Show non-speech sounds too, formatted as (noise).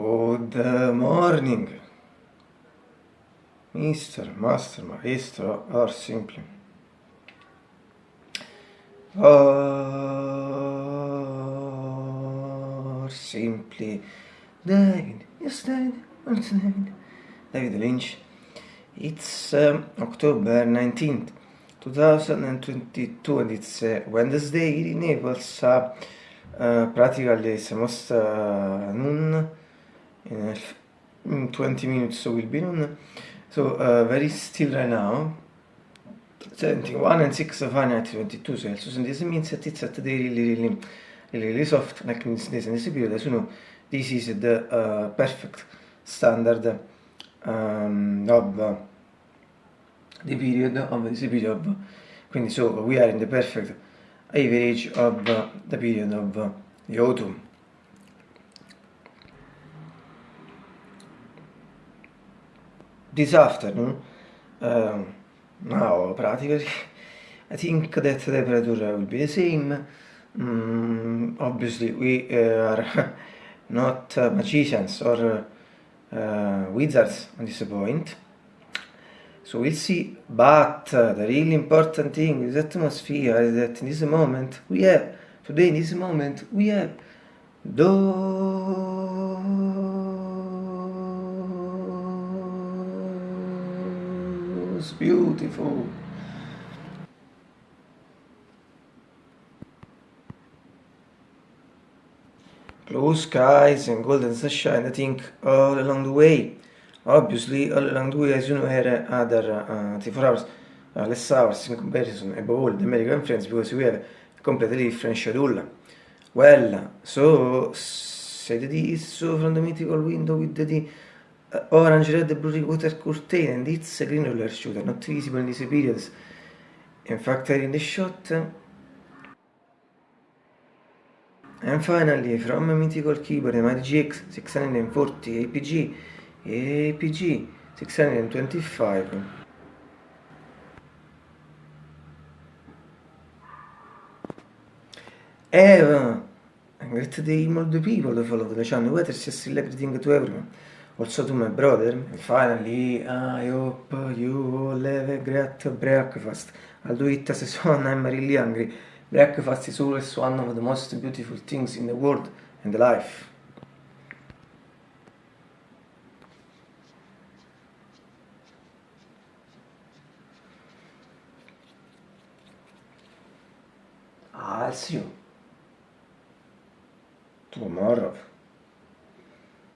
Good morning, Mr. Master Maestro or simply. Or simply David, yes David, what's David? David Lynch. It's um, October 19th, 2022 and it's uh, Wednesday in Naples. Uh, uh, practically it's almost uh, noon. In, in 20 minutes so will be noon. So uh, very still right now. 71 and 6 Fahrenheit 22 Celsius and this means that it's at the really really really, really soft like means this in this period as you know this is the uh, perfect standard um, of uh, the period of this period of quindi so we are in the perfect average of uh, the period of uh, the autumn this afternoon uh, now practically I think that temperature will be the same. Mm, obviously we uh, are (laughs) not uh, magicians or uh, wizards on this point. So we'll see. But uh, the really important thing is atmosphere is that in this moment we have today in this moment we have those beautiful. Blue skies and golden sunshine I think all along the way. Obviously all along the way as you know had other uh, 24 hours uh, less hours in comparison above all the American friends because we have a completely different schedule. Well so said this so from the mythical window with the orange red blue water curtain and it's green roller shooter not visible in these periods in fact in the shot. And finally, from mythical keyboard, a Magic GX 640 APG, APG 625. Eva, great day the people who follow the channel, whether it's still everything to everyone, also to my brother. Finally, I hope you all have a great breakfast. I'll do it as soon (laughs) I'm really hungry. Breakfast is always one of the most beautiful things in the world and life. I'll see you tomorrow.